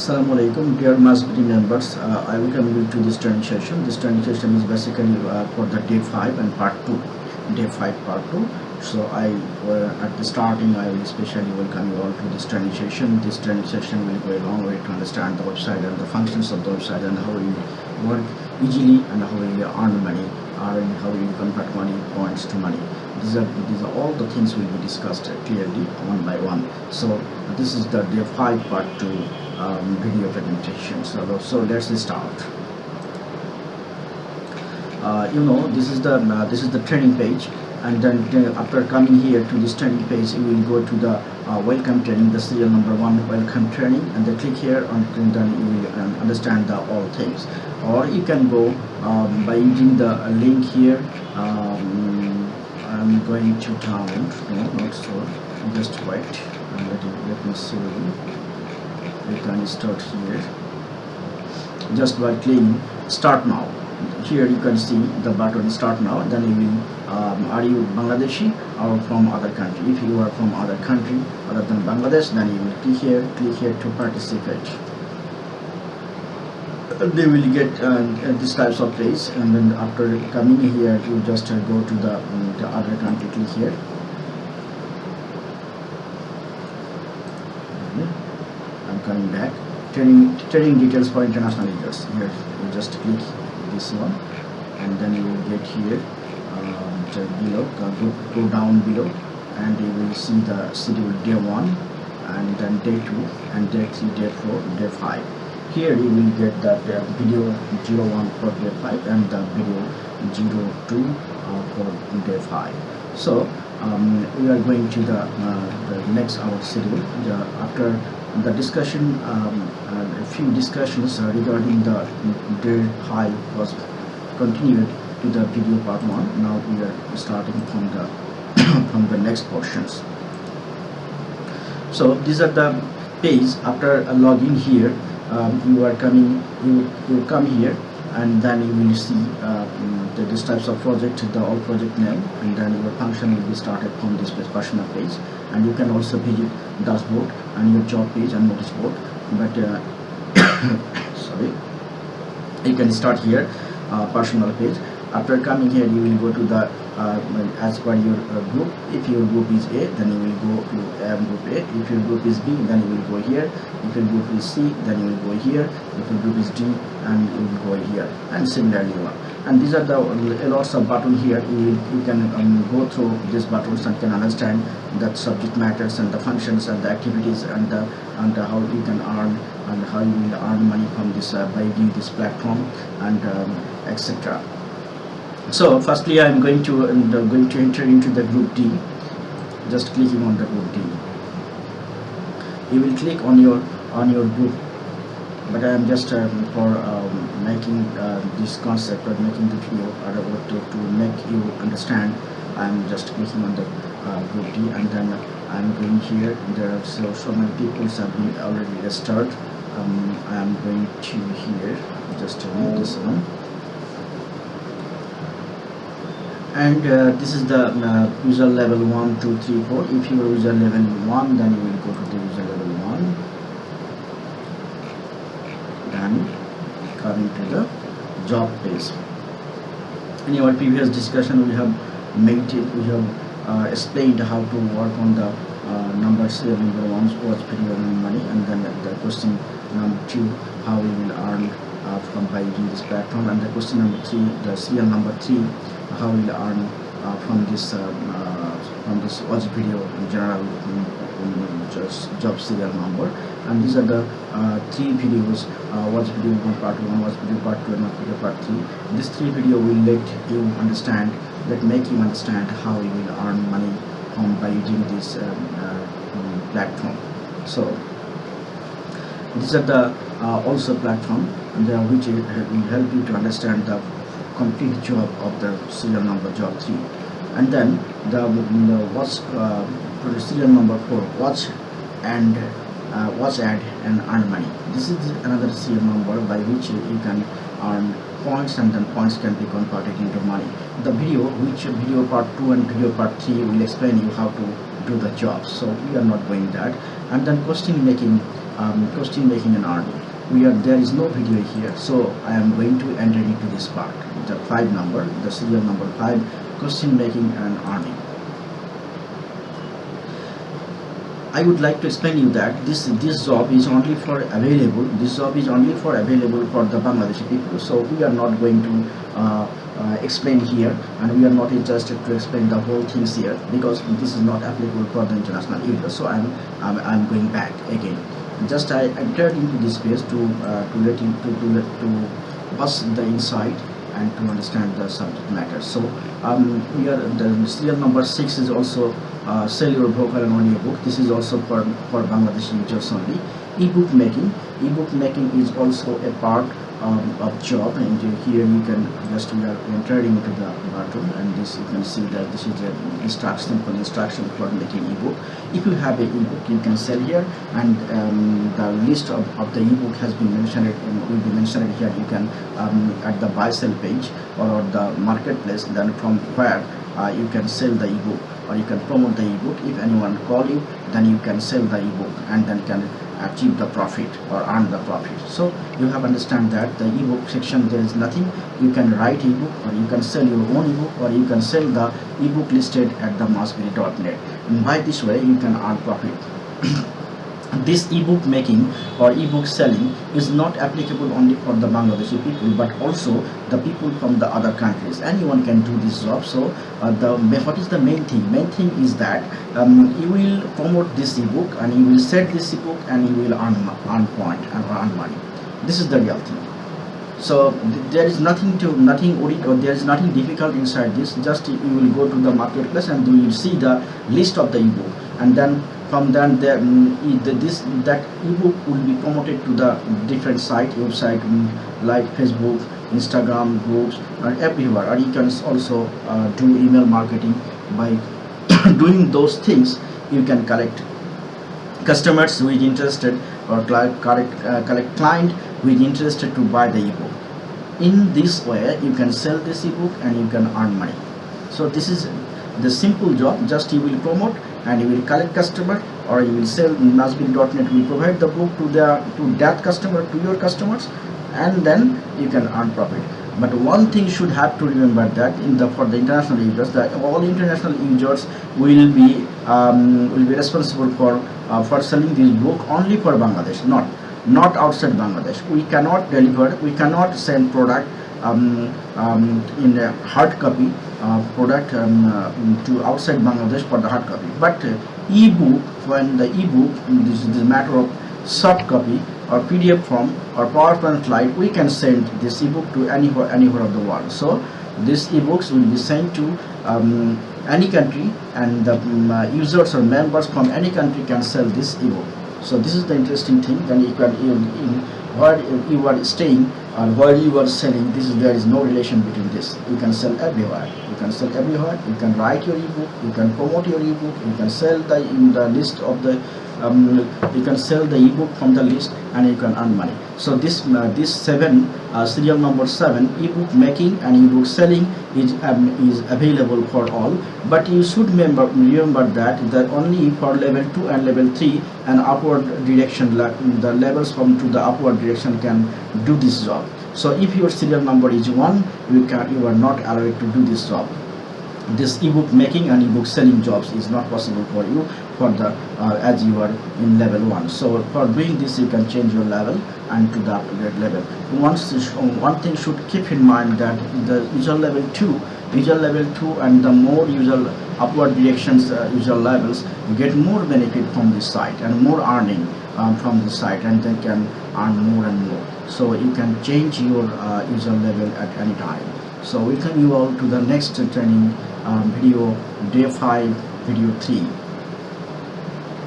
Assalamu alaikum, dear Masbiri members. Uh, I welcome you to this training session. This training session is basically uh, for the day 5 and part 2. Day 5 part 2. So I, uh, at the starting, I will especially welcome you all to this training session. This training session will go a long way to understand the website and the functions of the website and how you work easily and how you earn money or how you convert money points to money. These are, these are all the things will be discussed clearly one by one. So this is the day 5 part 2 um, video presentation. So, so let's start. Uh, you know this is the uh, this is the training page. And then uh, after coming here to this training page you will go to the uh, welcome training the serial number one welcome training. And then click here on and then you will um, understand the all things. Or you can go um, by using the link here. Um, I'm going to download no not so. Just wait. Let, me see we can start here. Just by clicking start now. Here you can see the button start now. Then you will um, are you Bangladeshi or from other country? If you are from other country other than Bangladesh then you will click here click here to participate. They will get uh, this types of place and then after coming here you just uh, go to the, um, the other country click here I'm coming back. Training training details for international users here you just click this one and then you will get here um, below go, go down below and you will see the schedule day 1 and then day 2 and day 3 day 4 day 5 here you will get the uh, video 01 for day 5 and the video 02 uh, for day 5 so um, we are going to the, uh, the next hour schedule the, after the discussion um, uh, a few discussions regarding the day 5 was continued to the video part 1 now we are starting from the from the next portions. So these are the page after a login here. Um, you are coming you you come here and then you will see uh, the, this types of project the all project name and then your function will be started from this personal page. And you can also visit dashboard and your job page and notice board. But uh, sorry. You can start here uh, personal page. After coming here you will go to the uh, as per your uh, group. If your group is A then you will go to um, group A. If your group is B then you will go here. If your group is C then you will go here. If your group is D and you will go here. And similarly on and these are the lots of button here. You, you can um, go through these buttons and can understand that subject matters and the functions and the activities and the and the how you can earn and how you will earn money from this uh, by using this platform and um, etc so firstly I'm going to and uh, going to enter into the group D. Just clicking on the group D. You will click on your on your group but I am just um, for um, making uh, this concept or making the video or to, to make you understand I'm just clicking on the uh, group D and then I'm going here. There are so, so many people have been already registered. Um, I'm going to here. Just remove this one. And uh, this is the uh, user level 1 2 3 4 if you user level 1 then you will go to the user level 1 then coming to the job page in our previous discussion we have made it we have uh, explained how to work on the uh, number serial number one video and money and then the question number two how we will earn uh, from by using this platform and the question number three the serial number three how we'll earn uh, from this um, uh, from this watch video in general just job serial number and these are the uh, three videos uh, watch video one part one watch video part two and watch video part three. This three video will let you understand that make you understand how you will earn money from by using this um, uh, platform. So these are the uh, also platform and which will help you to understand the complete job of the serial number job 3 and then the, the watch uh, serial number 4 watch and uh, watch ad and earn money. This is another serial number by which you can earn points and then points can be converted into money. The video which video part 2 and video part 3 will explain you how to do the job. So we are not going that. And then question making um, question making and earning. We are there is no video here so I am going to enter into this part. The five number the serial number five question making and earning I would like to explain you that this this job is only for available this job is only for available for the Bangladeshi people. So we are not going to uh, uh, explain here and we are not interested to explain the whole things here because this is not applicable for the international users so I'm, I'm, I'm going back again. Just I entered into this space to uh, to let you to to, let, to bust the insight and to understand the subject matter. So um, here the serial number six is also uh, sell your vocal and audio book. This is also for for Bangladeshi users only. Ebook making. Ebook making is also a part um, of job and here you can just we are entering into the button and this you can see that this is a instruction for instruction for making ebook. If you have a ebook you can sell here and um, the list of, of the ebook has been mentioned and will be mentioned here. You can um, at the buy sell page or the marketplace then from where uh, you can sell the ebook or you can promote the ebook. If anyone call you then you can sell the ebook and then can achieve the profit or earn the profit. So you have understand that the ebook section there is nothing. You can write ebook or you can sell your own ebook or you can sell the ebook listed at the mossberry.net and by this way you can earn profit this ebook making or ebook selling is not applicable only for the Bangladeshi people but also the people from the other countries. Anyone can do this job. So uh, the what is the main thing? Main thing is that um, you will promote this ebook and you will set this ebook and you will earn, earn point and earn money. This is the real thing. So th there is nothing to nothing or there is nothing difficult inside this. Just you will go to the marketplace and you will see the list of the ebook and then from then there, um, this that ebook will be promoted to the different site website um, like facebook instagram groups and everywhere. Or you can also uh, do email marketing by doing those things. You can collect customers who is interested or collect, uh, collect client who is interested to buy the ebook. In this way you can sell this ebook and you can earn money. So this is the simple job just you will promote and you will collect customer or you will sell Nasbil.net will provide the book to the to that customer to your customers and then you can earn profit. But one thing should have to remember that in the for the international users that all international users will be um, will be responsible for uh, for selling this book only for Bangladesh not not outside Bangladesh. We cannot deliver we cannot send product um, um, in a hard copy product um, uh, to outside Bangladesh for the hard copy. But uh, e-book, when the e-book, this is matter of soft copy or PDF form or PowerPoint slide, we can send this e-book to anywhere, anywhere of the world. So these e-books will be sent to um, any country and the um, uh, users or members from any country can sell this e-book. So this is the interesting thing. Then you can in, in where you are staying and while you are selling. This is there is no relation between this. You can sell everywhere You can sell everywhere you can write your ebook. You can promote your ebook. You can sell the in the list of the um, you can sell the ebook from the list and you can earn money. So this uh, this seven uh, serial number seven ebook making and ebook selling is um, is available for all. But you should remember remember that that only for level 2 and level 3 and upward direction the levels from to the upward direction can do this job. So if your serial number is 1 you can you are not allowed to do this job. This ebook making and ebook selling jobs is not possible for you for the uh, as you are in level 1 so for doing this you can change your level and to the upgrade level. Once one thing should keep in mind that the user level 2 user level 2 and the more user upward directions uh, user levels you get more benefit from this site and more earning um, from this site and they can earn more and more so you can change your uh, user level at any time. So we welcome you all to the next training um, video day 5 video 3